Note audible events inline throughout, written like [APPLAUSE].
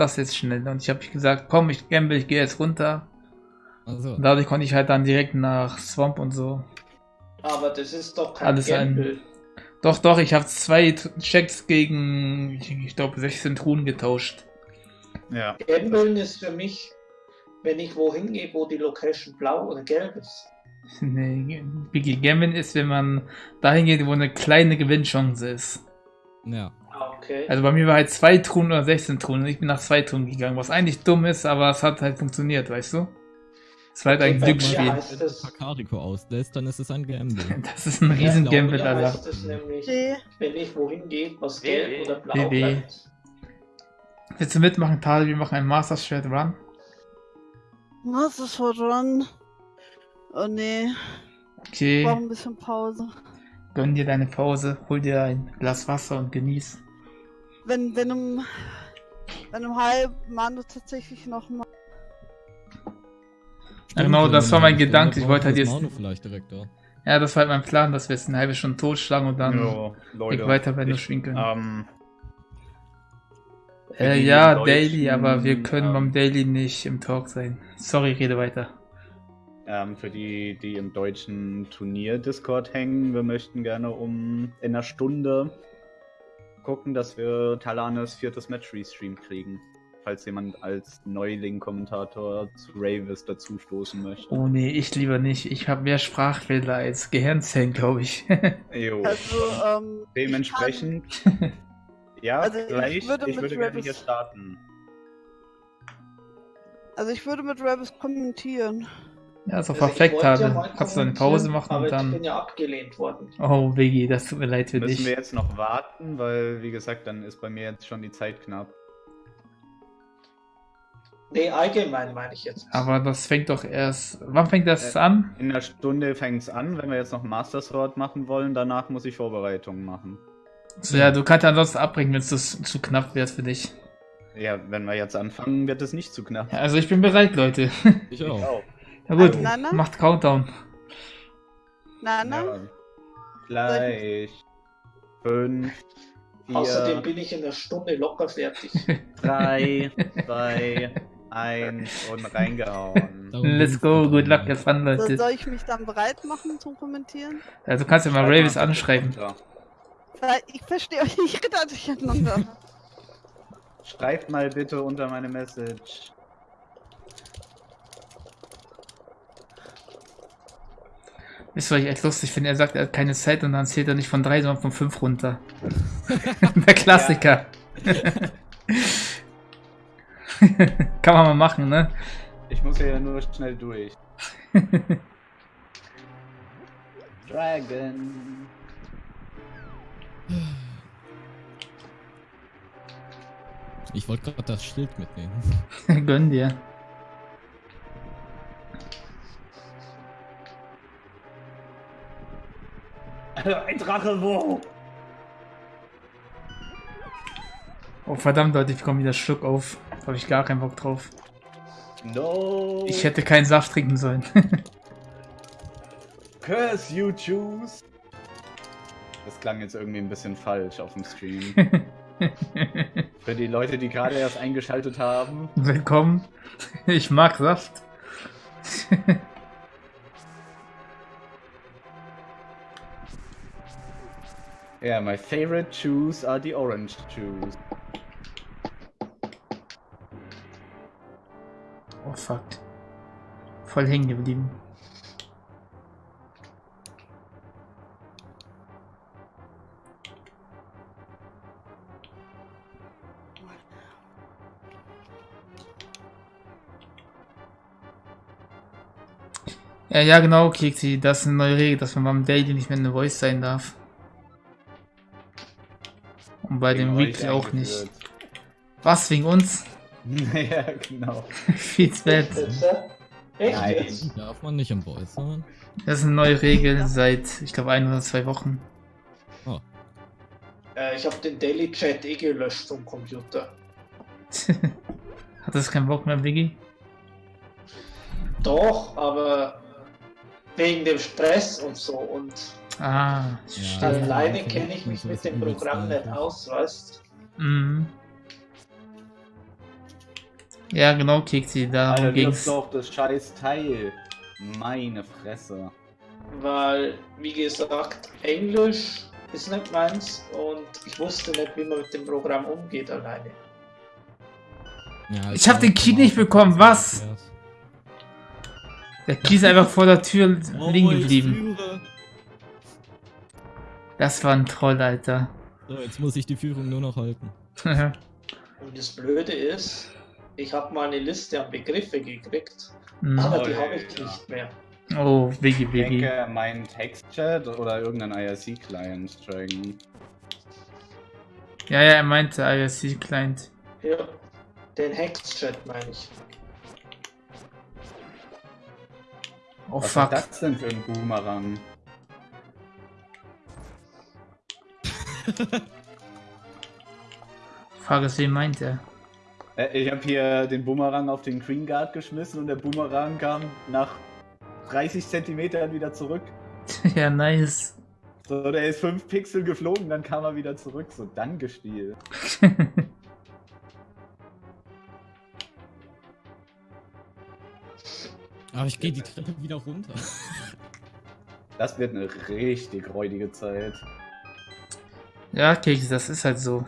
das jetzt schnell. Und ich habe gesagt, komm, ich gamble, ich gehe jetzt runter. Also, Und dadurch konnte ich halt dann direkt nach Swamp und so. Aber das ist doch kein Alles ein- Gamble. Doch, doch, ich habe zwei Checks gegen, ich, ich glaube, 16 Truhen getauscht. Ja. Gambeln ist für mich, wenn ich wohin gehe, wo die Location blau oder gelb ist. [LAUGHS] Nee, Biggie Gambling ist, wenn man dahin geht, wo eine kleine Gewinnchance ist. ja. Okay. Also bei mir war halt zwei Truhen oder 16 Truhen und ich bin nach zwei Truhen gegangen, was eigentlich dumm ist, aber es hat halt funktioniert, weißt du? Es war halt ein Glücksspiel. Wenn du das, Pakariko auslässt, dann ist es ein Gamble. [LAUGHS] Das ist ein riesen bei Gamble, Alter. heißt es nämlich, wenn ich wohin gehe, was gelb oder blau bleibt. Willst du mitmachen, Tadel? Wir machen einen Master Shred Run. Ist for Run? Oh nee, ich Okay, brauche ein bisschen Pause. gönn dir deine Pause, hol dir ein Glas Wasser und genieß. Wenn, wenn um, wenn um halb Manu tatsächlich noch mal. Ja, genau, das war mein Gedanke. Ich wollte halt jetzt. Manu vielleicht direkt da. Ja, das war halt mein Plan, dass wir jetzt eine halbe Stunde totschlagen und dann Jo, Leute. weiter bei nur können. Ähm, äh, ja, Deutschen, Daily, aber wir können ähm, beim Daily nicht im Talk sein. Sorry, rede weiter. ähm, für die, die im deutschen Turnier-Discord hängen, wir möchten gerne um in einer Stunde gucken, dass wir Talanes viertes Match restream kriegen. Falls jemand als Neuling-Kommentator zu Ravis dazustoßen möchte. Oh nee, ich lieber nicht. Ich habe mehr Sprachfehler als Gehirnzellen, glaube ich. [LAUGHS] Jo. Also, ähm, Dementsprechend. Ja, Also ich vielleicht. würde Ich mit würde gerne Ravis- hier starten. also ich würde mit Rabbis kommentieren. Ja, so Also ich perfekt, wollte ja Kannst du eine Pause machen aber und ich dann. bin ja abgelehnt worden. Oh, Biggie, das tut mir leid für Müssen dich. wir jetzt noch warten, weil, wie gesagt, dann ist bei mir jetzt schon die Zeit knapp. Nee, allgemein meine ich jetzt. Aber das fängt doch erst. Wann fängt das Äh, an? In einer Stunde fängt es an, wenn wir jetzt noch Master Sword machen wollen. Danach muss ich Vorbereitungen machen. So, ja, du kannst ansonsten abbrechen, wenn es das zu knapp wird für dich. Ja, wenn wir jetzt anfangen, wird es nicht zu knapp. Ja, also ich bin bereit, Leute. Ich auch. auch. Na gut, Na, na? macht Countdown. Na, na? Ja. Gleich. Fünf. Außerdem Vier, bin ich in einer Stunde locker fertig. [LAUGHS] drei, zwei, eins und reingehauen. [LAUGHS] Let's go, good luck, eigentlich. have fun, So, Leute. soll ich mich dann bereit machen zum Kommentieren? Also kannst du mal Ravis anschreiben. ich verstehe euch nicht gerade durcheinander. Schreibt mal bitte unter meine Message. Was ich echt lustig finde? Er sagt, er hat keine Zeit und dann zählt er nicht von drei, sondern von fünf runter. [LAUGHS] Der Klassiker. [LAUGHS] Kann man mal machen, ne? Ich muss ja nur schnell durch. Dragon. Ich wollte gerade das Schild mitnehmen. [LAUGHS] Gönn dir. Ein Drache, wo? Oh verdammt, Leute, ich bekomme wieder Schluck auf. Da habe ich gar keinen Bock drauf. No. Ich hätte keinen Saft trinken sollen. [LAUGHS] Curse you choose. Das klang jetzt irgendwie ein bisschen falsch auf dem Stream. [LAUGHS] Für die Leute, die gerade erst eingeschaltet haben. Willkommen. Ich mag Saft. [LAUGHS] Yeah, my favorite shoes are the orange shoes. Oh fuck. Voll hängen geblieben. Ja, ja, genau, Kiksi. Das ist eine neue Regel, dass man beim Daily nicht mehr eine Voice sein darf. Und bei dem Weekly auch nicht. Was, wegen uns? [LAUGHS] ja, genau. [LAUGHS] Jetzt, äh? Echt Nein. jetzt? Darf man nicht im Voice sein? Das ist eine neue Regel seit, ich glaube, ein oder zwei Wochen. Äh, ich habe den Daily Chat eh gelöscht vom Computer. [LAUGHS] Hat das keinen Bock mehr, Biggie? Doch, aber wegen dem Stress und so und Ah, Ja. stimmt. alleine kenne ich mich mit ist dem Programm nicht aus, weißt Mhm. Ja, genau, Keksi, darum Alter, ging's. ging's doch das scheiß Teil. Meine Fresse. Weil, wie gesagt, Englisch ist nicht meins und ich wusste nicht, wie man mit dem Programm umgeht alleine. Ja, Ich hab den Key nicht bekommen, was? Der Key ist einfach vor der Tür Oh, liegen geblieben. Das war ein Troll, Alter. So, jetzt muss ich die Führung nur noch halten. [LAUGHS] Und das Blöde ist, ich habe mal eine Liste an Begriffe gekriegt, Hm. aber Oh, die ja, habe ich nicht mehr. oh, Wiggy, Ich Wiggy. denke, mein Textchat oder irgendein IRC-Client tragen. Ja, ja, er meinte IRC-Client. Ja, den Hex-Chat meine ich. Oh, Was fuck. ist das denn für ein Boomerang? [LAUGHS] Frage ist, wen meint er? Äh, Ich habe hier den Boomerang auf den Green Guard geschmissen und der Boomerang kam nach 30 Zentimetern wieder zurück. [LAUGHS] ja, nice. So, der ist 5 Pixel geflogen, dann kam er wieder zurück. So, dann gespielt. [LAUGHS] Aber ich gehe die Treppe wieder runter. Das wird eine richtig räudige Zeit. Ja, Keks, das ist halt so.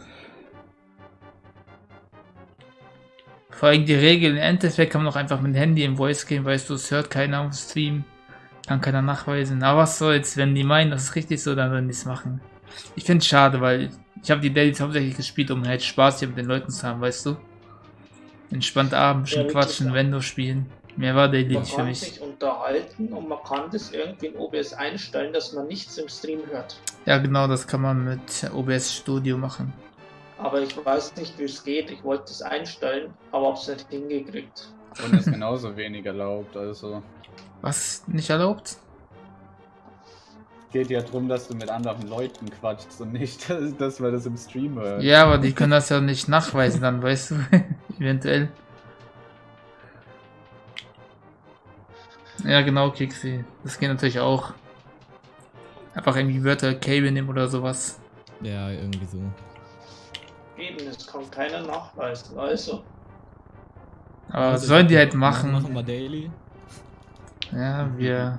Vor allem die Regel, im Endeffekt kann man auch einfach mit dem Handy im Voice gehen, weißt du, es hört keiner auf dem Stream. Kann keiner nachweisen. Aber was soll's, wenn die meinen, das ist richtig so, dann werden die es machen. Ich find's schade, weil ich habe die Dailies hauptsächlich gespielt, um halt Spaß hier mit den Leuten zu haben, weißt du? Entspannt abends, Ja, schon wirklich, quatschen, ja. Vendo spielen. Mehr war Man nicht für kann mich. sich unterhalten und man kann das irgendwie in OBS einstellen, dass man nichts im Stream hört. Ja, genau, das kann man mit OBS Studio machen. Aber ich weiß nicht, wie es geht. Ich wollte es einstellen, aber hab's nicht hingekriegt. Und ist genauso wenig erlaubt, also. Was nicht erlaubt? Geht ja darum, dass du mit anderen Leuten quatschst und nicht, [LAUGHS] dass, dass man das im Stream hört. Ja, aber die können das ja nicht nachweisen dann, weißt du? [LAUGHS] Eventuell. Ja, genau, Kixi. Das geht natürlich auch. Einfach irgendwie Wörter Cable nehmen oder sowas. Ja, irgendwie so. Eben, es kann keiner nachweisen. Also, Aber Also sollen die halt machen? Machen wir Daily. Ja, wir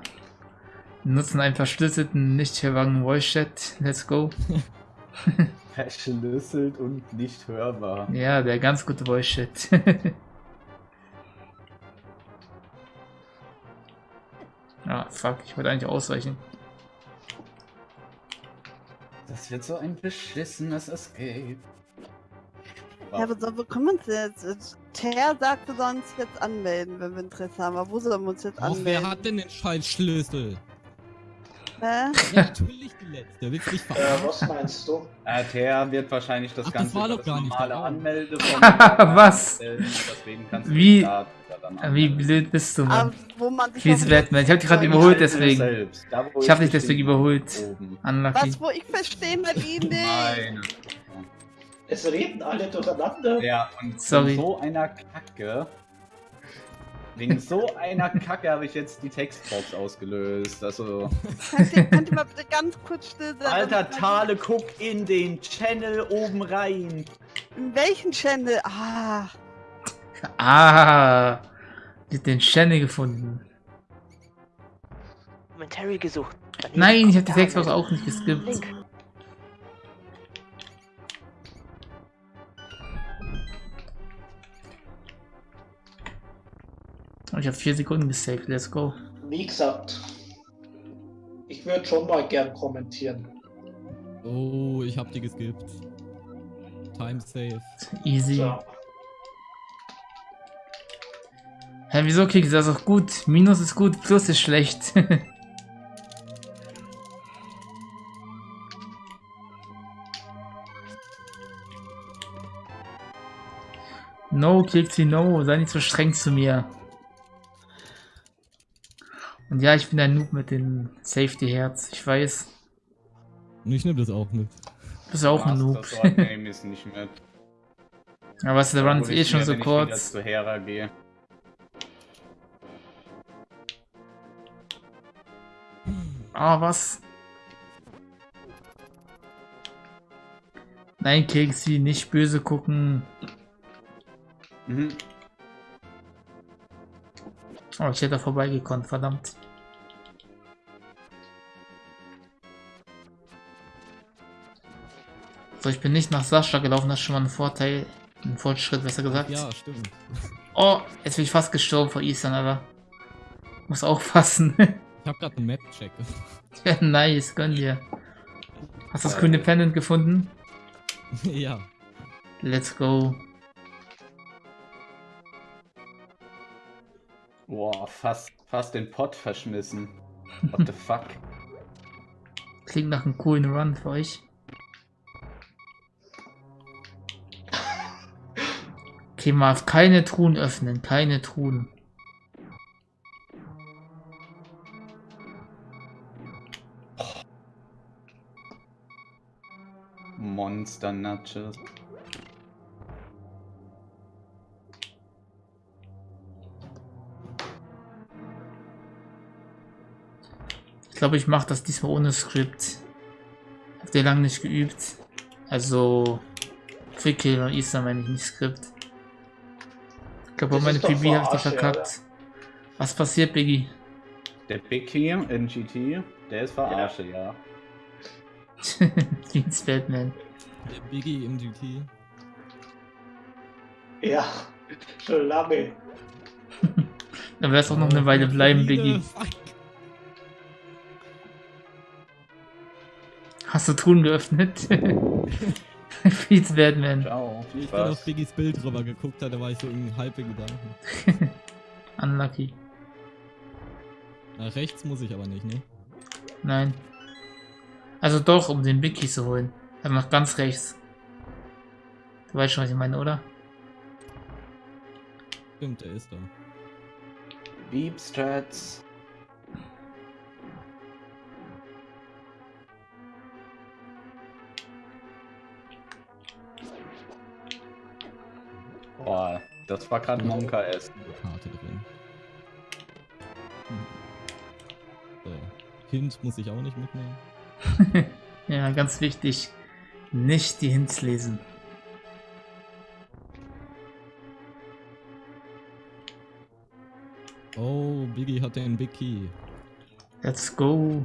nutzen einen verschlüsselten, nicht verwangenen Voice Chat. Let's go. [LAUGHS] Verschlüsselt und nicht hörbar. Ja, der ganz gute Voice Chat. [LAUGHS] ah, fuck, ich wollte eigentlich ausweichen. Das wird so ein beschissenes Escape. Ja, aber so, wo können wir uns jetzt? Ter sagte sonst jetzt anmelden, wenn wir Interesse haben. Aber wo sollen wir uns jetzt Ach, wer anmelden? hat denn den scheiß Hä? Ja, natürlich die letzte. Willst du mich äh, was meinst du? RTR wird wahrscheinlich das Ach, das Ganze war über doch gar nicht normale. Anmelde [LAUGHS] Was? Deswegen kannst du Wie- dich da dann Wie blöd bist du, Aber Mann? wo man sich Fies auf- Batman. Ich hab dich gerade überholt, deswegen. selbst, da, Ich hab dich deswegen überholt. Oben. Unlucky. Was, wo ich verstehe mal ihn nicht. Meine. Es reden alle durcheinander. Ja, und Sorry. so einer Kacke. Wegen so einer Kacke habe ich jetzt die Textbox ausgelöst. Also. Könnt ihr, mal bitte ganz kurz still sein? Alter Tale, guck in den Channel oben rein. In welchen Channel? Ah, Ah, die hat den Channel gefunden. Commentary gesucht. Nein, ich hab die Textbox auch nicht geskippt. Link. Ich habe vier Sekunden gesaved. Let's go. Wie gesagt, ich würde schon mal gern kommentieren. Oh, ich hab die geskippt. Time save. Easy. So. Hä, wieso kriegst du das auch gut? Minus ist gut, Plus ist schlecht. [LAUGHS] no, Kixi, no. Sei nicht so streng zu mir. Und ja, ich bin ein Noob mit dem Safety-Herz. Ich weiß. Und ich nehm das auch mit. Du bist auch ein Noob. Das ist nicht mit. [LAUGHS] Aber was, der Run ist eh schon so wenn ich wieder kurz. zu Hera gehe. Ah, was? Nein, Kexi, nicht böse gucken. Mhm. Oh, ich hätte da vorbeigekonnt, verdammt. So, ich bin nicht nach Sascha gelaufen, das ist schon mal ein Vorteil. Ein Fortschritt, besser gesagt. Ja, stimmt. Oh, jetzt bin ich fast gestorben vor Eastern, aber. Muss aufpassen. [LAUGHS] Ich hab grad einen Map-Check. ja, nice, gönn dir. Hast du das grüne Pendant gefunden? [LAUGHS] ja. Let's go. Boah, fast, fast den Pot verschmissen. What the [LAUGHS] fuck? Klingt nach einem coolen Run für euch. Okay, mal keine Truhen öffnen, keine Truhen. Monster Nudges. Ich glaube, ich mache das diesmal ohne Skript. Habt ihr lange nicht geübt? Also, Quickkill und Easter meine ich nicht Skript. Ich glaube, Das meine PB habe ich die verkackt. Was passiert, Biggie? Der Biggie in GT, der ist verarsche, ja. [LAUGHS] Jeans Batman. Der Biggie im GT. Ja, schon lange. [LAUGHS] Dann wäre es auch noch eine Weile bleiben, Biggie. Hast du Truhen geöffnet? [LAUGHS] Batman. Ciao, viel Ich bin auf. Biggies Bild drüber geguckt, da war ich so in halbe Gedanken. [LAUGHS] Unlucky. Nach rechts muss ich aber nicht, ne? Nein. Also doch, um den Biggie zu holen. Er macht ganz rechts. Du weißt schon, was ich meine, oder? Stimmt, er ist da. Beep Strats. Boah, das war gerade Monka S. Karte drin. Hm. So. Hint muss ich auch nicht mitnehmen. [LAUGHS] Ja, ganz wichtig. Nicht die Hints lesen. Oh, Biggie hat den Big Key. Let's go.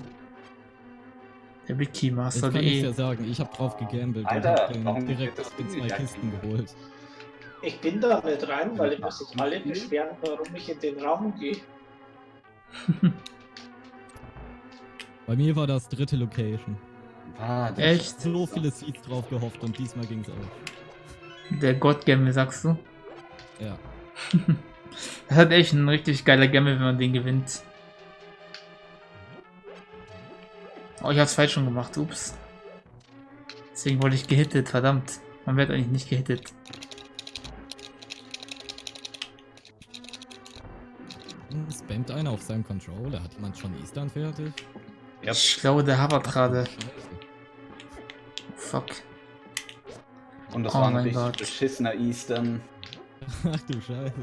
Der Big Key Master. kann ich ja sagen, ich habe drauf gegambelt Alter, und hab den direkt das in Ding zwei Kisten geholt. Ich bin da nicht rein, weil ich muss sich alle beschweren, warum ich in den Raum gehe. [LAUGHS] Bei mir war das dritte Location. Ah, das Echt? So viele Seeds drauf gehofft und diesmal ging's auch. Der God Gamble, sagst du? Ja. Das [LAUGHS] hat echt ein richtig geiler Gamble, wenn man den gewinnt. Oh, ich hab's falsch schon gemacht, ups. Deswegen wurde ich gehittet, verdammt. Man wird eigentlich nicht gehittet. Spammt einer auf seinem Controller. Hat jemand schon Eastern fertig? Ja. Ich glaube, der habert gerade. Fuck. Und das Oh war ein Gott. beschissener Eastern. [LAUGHS] Ach du Scheiße.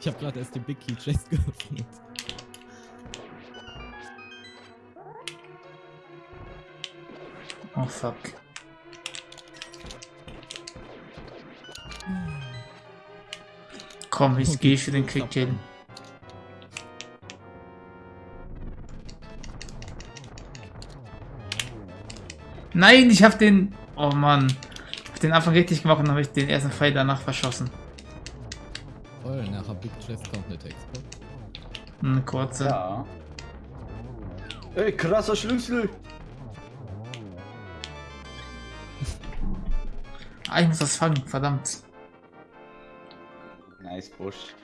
Ich habe gerade erst den Big Key Chest [LAUGHS] geöffnet. Oh fuck. Komm, ich Okay, gehe für den so Quick Nein, ich hab den. Oh Mann. Ich hab den Anfang richtig gemacht und habe ich den ersten Pfeil danach verschossen. Toll, nachher Big Chest kommt eine Textbox. Eine kurze. Ja. Ey, krasser Schlüssel! Ah, ich muss das fangen, verdammt. Nice Busch.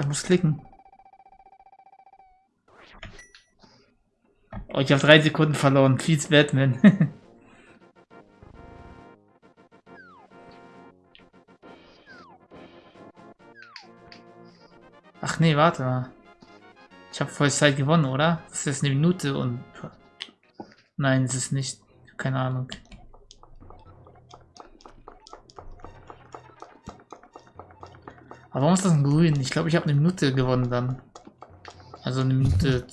Ich muss klicken. Oh, ich habe drei Sekunden verloren. Please, Batman. [LAUGHS] Ach nee, warte mal. Ich habe voll Zeit gewonnen, oder? Das ist eine Minute und... Nein, es ist nicht. Keine Ahnung. Aber warum ist das ein Grün? Ich glaube, ich habe eine Minute gewonnen dann. Also eine Minute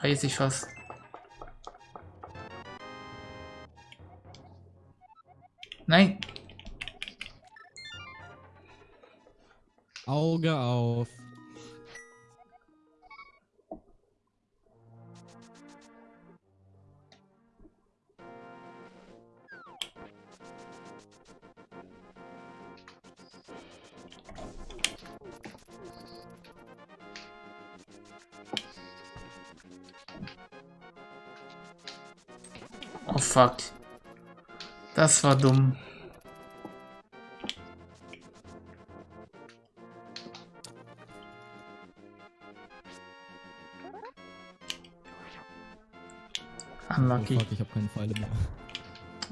30 fast. Nein. Auge auf. Fuck. Das war dumm. Oh Unlucky. fuck, ich habe keine Pfeile mehr.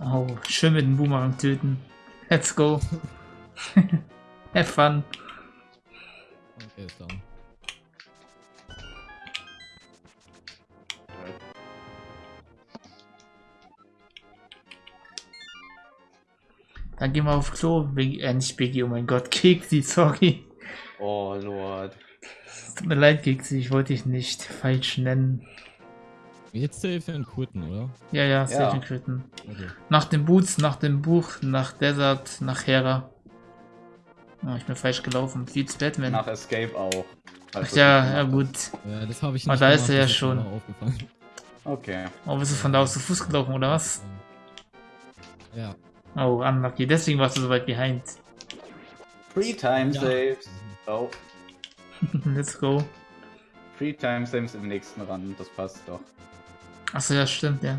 Oh, schön mit dem Boomerang töten. Let's go. [LAUGHS] Have fun. Okay, ist down. Dann gehen wir auf Klo. Biggie, äh, nicht Biggie, oh mein Gott. [LAUGHS] Keksi, sorry. Oh Lord. Tut mir leid, Keksi, ich wollte dich nicht falsch nennen. Jetzt safe und quitten, oder? Ja, ja, safe Ja. and quitten. Okay. Nach den Boots, nach dem Buch, nach Desert, nach Hera. Oh, ich bin falsch gelaufen. Beats Batman. Nach Escape auch. Ach ja, ja gut. Ja, das habe ich nicht da ist er ja schon. Okay. Oh, bist du von da aus zu Fuß gelaufen, oder was? Ja. Oh, unlucky. Deswegen warst du so weit behind. Free Time Ja. Saves. Oh. [LAUGHS] Let's go. Free Time Saves im nächsten Rand. Das passt doch. Achso, ja, stimmt, ja.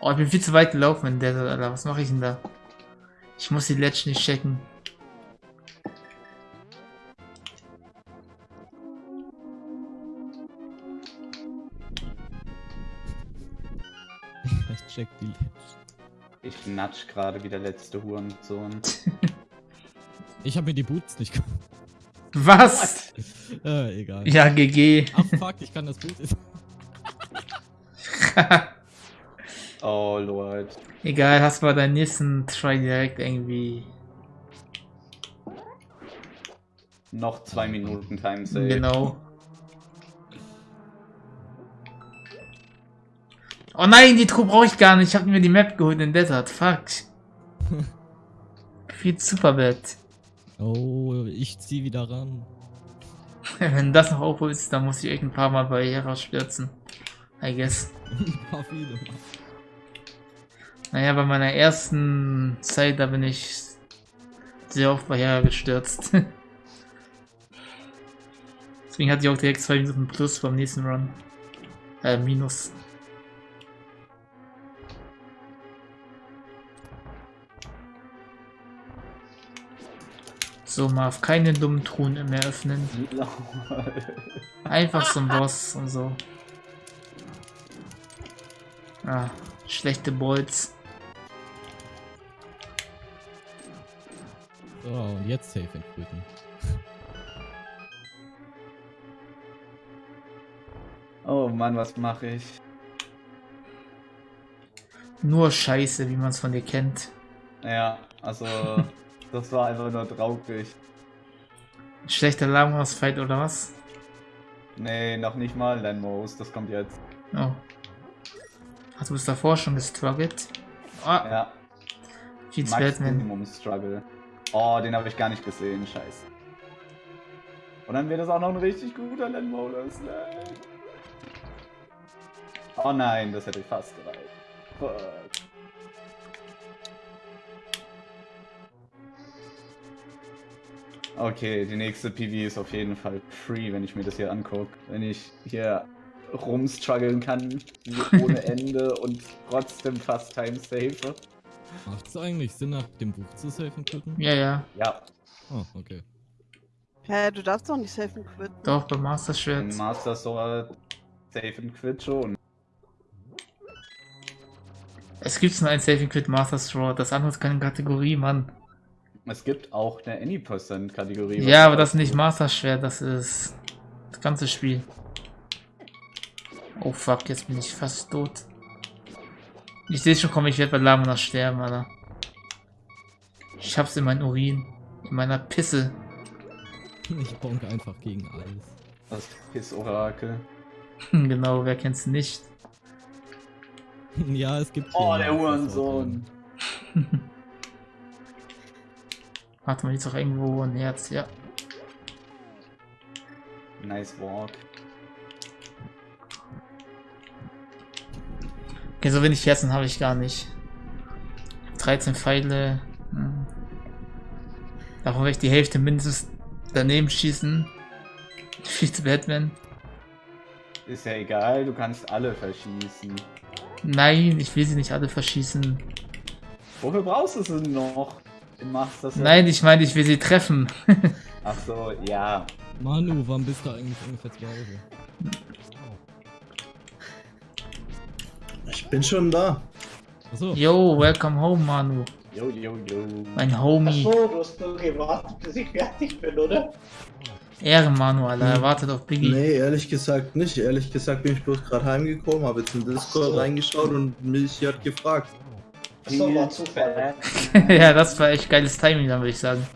Oh, ich bin viel zu weit gelaufen in Desert, Alter. Was mache ich denn da? Ich muss die Ledge nicht checken. Ich check die. Ich natsch gerade wie der letzte Hurensohn. [LAUGHS] Ich habe mir die Boots nicht ge- Was? [LAUGHS] äh, egal. Ja, GG. Ach fuck, ich kann das Boot. [LAUGHS] Oh Lord. Egal, hast bei deinem nächsten Try direkt irgendwie. Noch zwei Minuten Time Save. Genau. Oh nein, die Truhe brauche ich gar nicht. Ich habe mir die Map geholt in Desert. Fuck. [LAUGHS] Viel Superbett. Oh, ich zieh wieder ran. [LAUGHS] Wenn das noch aufholst, dann muss ich echt ein paar Mal bei Hera stürzen. I guess. [LAUGHS] Ein paar viele. Naja, bei meiner ersten Zeit, da bin ich sehr oft bei Hera gestürzt. Deswegen hatte ich auch direkt zwei Minuten plus beim nächsten Run. Äh, minus. So, Marv, keine dummen Truhen mehr öffnen. Einfach so ein Boss und so. Ah, schlechte Bolts. So, und jetzt safe and quitten. Oh Mann, was mache ich? Nur Scheiße, wie man es von dir kennt. Ja, also [LAUGHS] das war einfach nur traurig. Schlechter Lagos-Fight oder was? Nee, noch nicht mal Landmos, das kommt jetzt. Oh. Hast du bis davor schon gestruggelt? Oh, Ja, Cheats Batman. Maximum Struggle. Oh, den habe ich gar nicht gesehen, scheiße. Und dann wird das auch noch ein richtig guter Landmodus. Nein. Oh nein, das hätte ich fast gereicht. Fuck. Okay, die nächste PV ist auf jeden Fall free, wenn ich mir das hier angucke. Wenn ich hier rumstruggeln kann ohne [LAUGHS] Ende und trotzdem fast time save. Macht es eigentlich Sinn, nach dem Buch zu safe and quitten? Ja, ja. Ja, Oh, okay. Hä, du darfst doch nicht safe and quitten. Doch, beim Master Schwert. Master Sword Save and Quit schon. Es gibt nur ein Saving Quit Master Sword. Das andere ist keine Kategorie, Mann. Es gibt auch eine Any Percent Kategorie. was Ja, aber das ist nicht gut. Master Schwert. Das ist das ganze Spiel. Oh fuck, jetzt bin ich fast tot. Ich sehe schon, komm, ich werde bei Lamona sterben, Alter. Ich hab's in meinem Urin. In meiner Pisse. Ich bonk einfach gegen alles. Das Piss-Orakel. [LAUGHS] genau, wer kennt's nicht? ja, es gibt. Oh, der Hurensohn. [LAUGHS] Warte mal, hier ist doch irgendwo ein Herz, ja. Nice walk. Okay, so wenig Herzen habe ich gar nicht. 13 Pfeile. Hm. Davon werde ich die Hälfte mindestens daneben schießen. Schießt Batman. Ist ja egal, du kannst alle verschießen. Nein, ich will sie nicht alle verschießen. Wofür brauchst du sie noch? Du machst das Nein, ich meine, ich will sie treffen. [LAUGHS] Ach so, ja. Manu, wann bist du eigentlich ungefähr zu Hause? Ich bin schon da. Achso, Yo, welcome home, Manu. Jo, jo, jo. Mein Homie. Achso, du hast nur gewartet, bis ich fertig bin, oder? Ehre, Manu, Alter. Er wartet auf Biggie. Nee, ehrlich gesagt nicht. Ehrlich gesagt bin ich bloß gerade heimgekommen, habe jetzt in Discord so. reingeschaut und mich hat gefragt. Achso, war Zufall. [LAUGHS] ja, das war echt geiles Timing, dann würde ich sagen.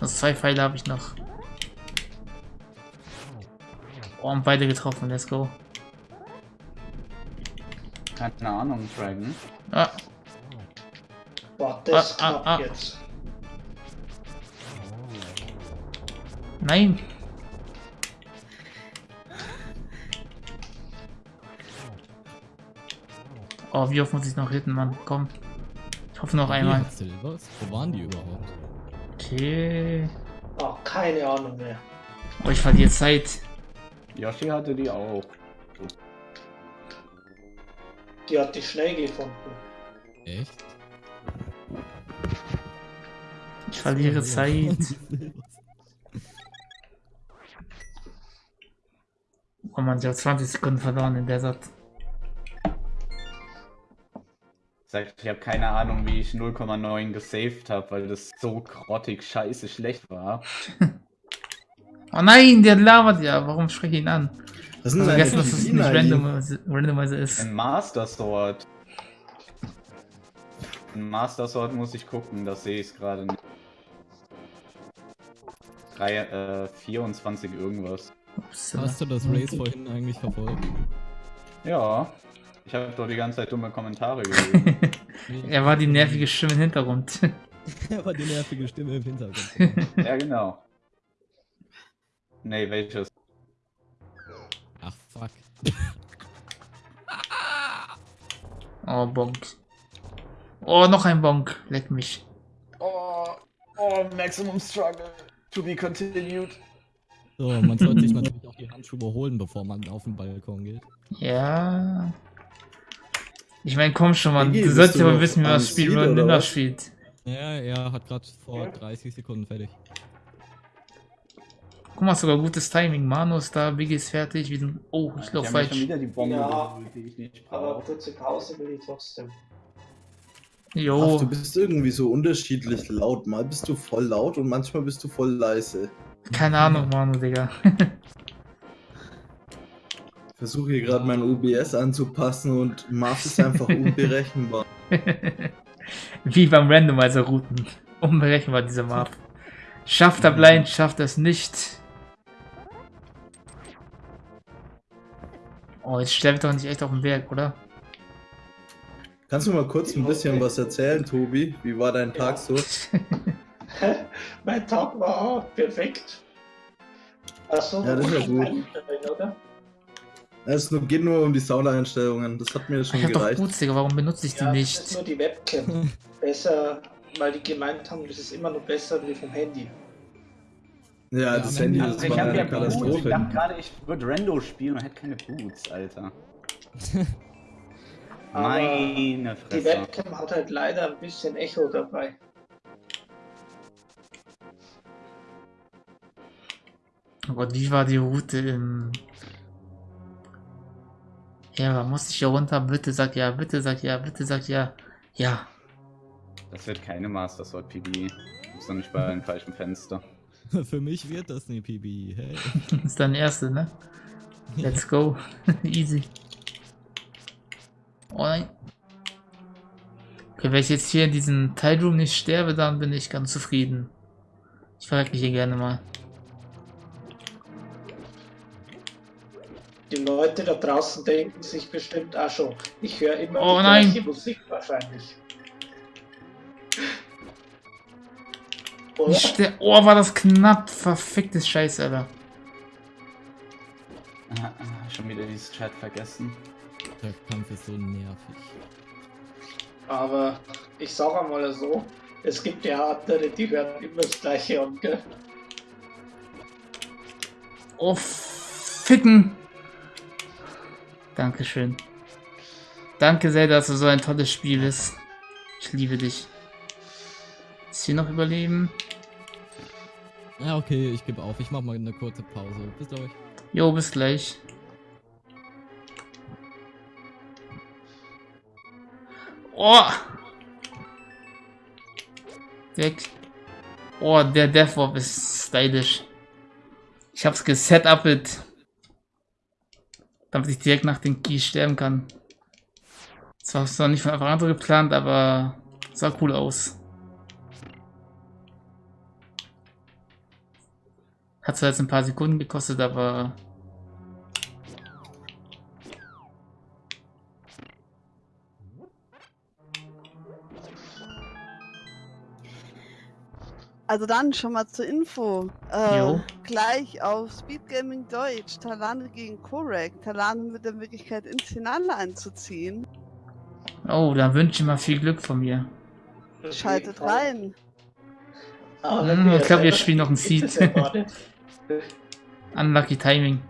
Also zwei Pfeile habe ich noch. Oh, und beide getroffen, let's go. Keine Ahnung, Dragon. Ah, Boah, das Ah, ah, knapp ah. jetzt. nein. Oh, wie oft muss ich noch hitten, Mann? Komm. Ich hoffe noch einmal. Wo waren die überhaupt? Okay. Oh, keine Ahnung mehr. Oh, ich verliere Zeit. Yoshi hatte die auch. Die hat dich schnell gefunden. Echt? Ich verliere Zeit. Oh man, ich habe 20 Sekunden verloren in der Satz. Sagt, ich habe keine Ahnung, wie ich 0,9 gesaved habe, weil das so grottig scheiße schlecht war. [LAUGHS] Oh nein, der labert ja. Warum spreche ich ihn an? Was sind Also vergessen, dass es nicht? Randomizer, Randomizer ist. Ein Master Sword. Ein Master Sword muss ich gucken, das sehe ich gerade nicht. Drei, äh, 24 irgendwas. Ups, Hast du das Race vorhin eigentlich verfolgt? Ja, ich habe doch die ganze Zeit dumme Kommentare [LAUGHS] gelesen. er war die nervige Stimme im Hintergrund. [LAUGHS] Er war die nervige Stimme im Hintergrund. ja, genau. Nee, welches? Ach, fuck. oh, Bonk. Oh, noch ein Bonk. Leck mich. Oh, oh, Maximum Struggle. To be continued. So, man sollte sich natürlich auch die Handschuhe holen, bevor man auf den Balkon geht. Ja. Ich meine, komm schon, Mann. Iggy, Du du ja mal wissen, wie man das Spiel oder Linda was? spielt. Ja, er hat gerade vor 30 Sekunden fertig. Guck mal, sogar gutes Timing. Manu ist da, Biggie ist fertig. Wir sind. Oh, ich Ich lauf habe mir schon falsch. wieder die Bombe Ja. geholt, die ich nicht Aber kurze Pause will ich trotzdem. Ach, Jo. du bist irgendwie so unterschiedlich laut. Mal bist du voll laut und manchmal bist du voll leise. Keine Ahnung, Manu, Digga. [LAUGHS] Ich versuche hier gerade mein OBS anzupassen und Mars ist einfach [LAUGHS] unberechenbar. Wie beim Randomizer-Routen. Unberechenbar, diese Map. Schafft er blind, schafft es nicht. Oh, jetzt sterbe ich doch nicht echt auf dem Berg, oder? Kannst du mal kurz ein bisschen was erzählen, Tobi? Wie war dein Tag so? [LAUGHS] mein Tag war auch perfekt. Achso, Ja, das ist ja gut. Oder? Es nur- geht nur um die Soundeinstellungen. Das hat mir schon Ich hab doch gereicht. Boots, Digga, warum benutze ich die Ja, das nicht? ist nur die Webcam. besser, weil die gemeint haben, das ist immer noch besser wie vom Handy. Ja, Ja, das Handy das Ich war hab eine ja Boots. Ich Katastrophe. dachte gerade, ich würde Rando spielen und hätte keine Boots, Alter. [LAUGHS] Meine Die Fresse. Webcam hat halt leider ein bisschen Echo dabei. Oh Gott, wie war die Route im... Ja, muss ich hier runter? Bitte sag ja, bitte sag ja, bitte sag ja. Ja. Das wird keine Master Sword PB. Du bist doch nicht bei einem falschen Fenster. [LAUGHS] Für mich wird das eine PB. Hey. [LAUGHS] ist dein erste, ne? Let's go. [LAUGHS] Easy. Oh nein. Okay, wenn ich jetzt hier in diesem Tileroom nicht sterbe, dann bin ich ganz zufrieden. Ich verrecke hier gerne mal. Die Leute da draußen denken sich bestimmt auch schon, ich höre immer Oh die nein. gleiche Musik wahrscheinlich. Oder? Ich ste oh, war das knapp. Verficktes Scheiß, Alter. Ah, ah, Schon wieder dieses Chat vergessen. Der Kampf ist so nervig. Aber ich sag einmal so, es gibt ja andere, die werden immer das gleiche an, gell? Oh, ficken. Dankeschön. Danke sehr, dass du so ein tolles Spiel bist. Ich liebe dich. Ist hier noch überleben? Ja, okay, ich gebe auf. Ich mach mal eine kurze Pause. Bis gleich. Jo, bis gleich. Oh! Weg. Oh, der Deathwop ist stylisch. Ich hab's gesetupet. Damit ich direkt nach den Keys sterben kann. Das war zwar nicht von Anfang an so geplant, aber sah cool aus. Hat zwar jetzt ein paar Sekunden gekostet, aber Also dann schon mal zur Info. Äh, gleich auf Speed Gaming Deutsch. Talane gegen Korek. Talane mit der Möglichkeit ins Finale einzuziehen. Oh, da wünsche ich mal viel Glück von mir. Schaltet rein. Aber Hm, ich glaube, wir spielen noch ein Seed. [LAUGHS] Unlucky Timing.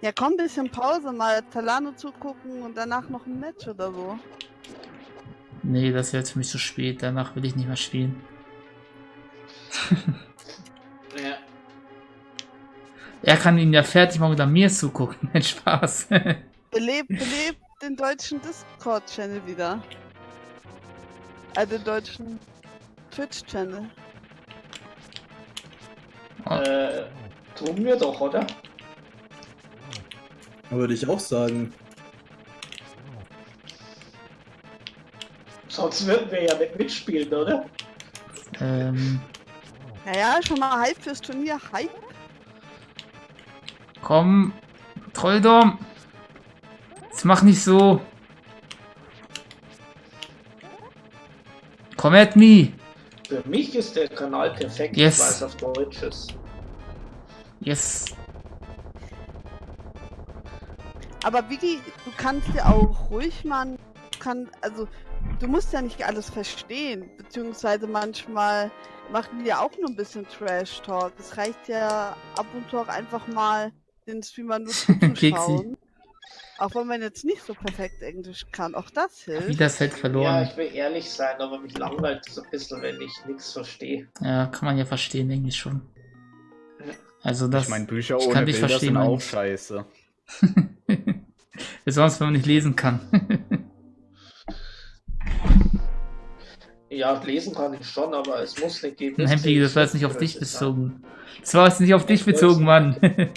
Ja, komm, ein bisschen Pause, mal Talano zugucken und danach noch ein Match oder so. Nee, das wäre jetzt für mich zu spät. Danach will ich nicht mehr spielen. [LAUGHS] Ja. Er kann ihn ja fertig machen an mir zugucken. [LAUGHS] Nein, Spaß. Belebt, belebt den deutschen Discord-Channel wieder. Also den deutschen Twitch-Channel. Äh, tun wir doch, oder? Würde ich auch sagen. Sonst würden wir ja nicht mitspielen, oder? ähm, Naja, schon mal Hype fürs Turnier. Hype. komm. Trolldom. Jetzt mach nicht so. Komm at me. Für mich ist der Kanal perfekt, Yes. weil es auf Deutsch ist. Yes. Aber Vicky, du kannst ja auch ruhig mal, kann, also du musst ja nicht alles verstehen, beziehungsweise manchmal machen die ja auch nur ein bisschen Trash Talk. Es reicht ja ab und zu auch einfach mal den Streamer nur [LAUGHS] zuzuschauen. auch wenn man jetzt nicht so perfekt Englisch kann, auch das hilft. Wieder das Ja, verloren. ich will ehrlich sein, aber mich langweilt es ein bisschen, wenn ich nichts verstehe. Ja, kann man ja verstehen, denke ich schon. Also das. ich meine, Bücher ich ohne kann dich Bilder verstehen, sind auch scheiße. [LAUGHS] Besonders wenn man nicht lesen kann. [LAUGHS] Ja, lesen kann ich schon, aber es muss nicht geben. Nein, Piggy, das war jetzt nicht auf dich bezogen. Das war jetzt nicht auf dich bezogen, Mann. [LAUGHS]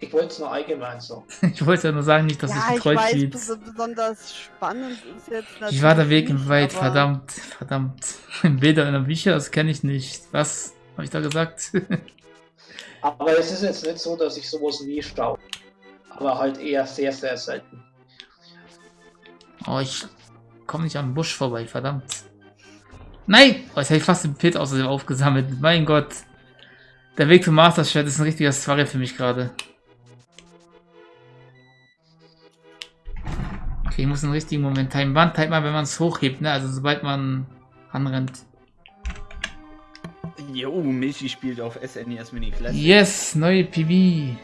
Ich wollte es nur allgemein sagen. Ich wollte ja nur sagen, nicht, dass ja, ich treu weiß, spielst. bes besonders spannend ist jetzt natürlich Wie war der Weg im Wald? Verdammt, verdammt. Bilder in der Bücher, das kenne ich nicht. Was habe ich da gesagt? [LAUGHS] Aber es ist jetzt nicht so, dass ich sowas nie schaue. Aber halt eher sehr, sehr selten. oh, ich komme nicht am Busch vorbei, verdammt. Nein! Oh, jetzt hätte ich fast den Pit außerdem aufgesammelt. Mein Gott. Der Weg zum Master Schwert ist ein richtiger Struggle für mich gerade. Okay, ich muss einen richtigen Moment timen. Wann timet man, wenn man es hochhebt, ne? Also sobald man anrennt. Jo, Michi spielt auf SNES Mini Classic. Yes, neue PB.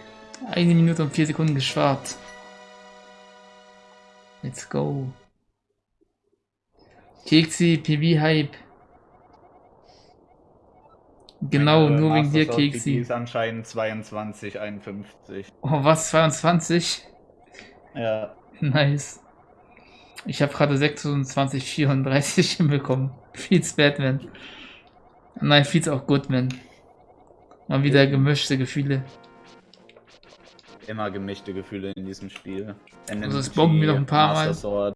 Eine Minute und vier Sekunden gespart. Let's go. Keksi, PB Hype. Genau, Meine nur wegen dir, Keksi. ist anscheinend 22, 51. Oh, was? 22? Ja. [LAUGHS] Nice. Ich habe gerade 26, 34 hinbekommen. Feels Batman. Nein, feels auch Goodman. Mal wieder gemischte Gefühle. Immer gemischte Gefühle in diesem Spiel. Also es bomben mir noch ein paar Mal.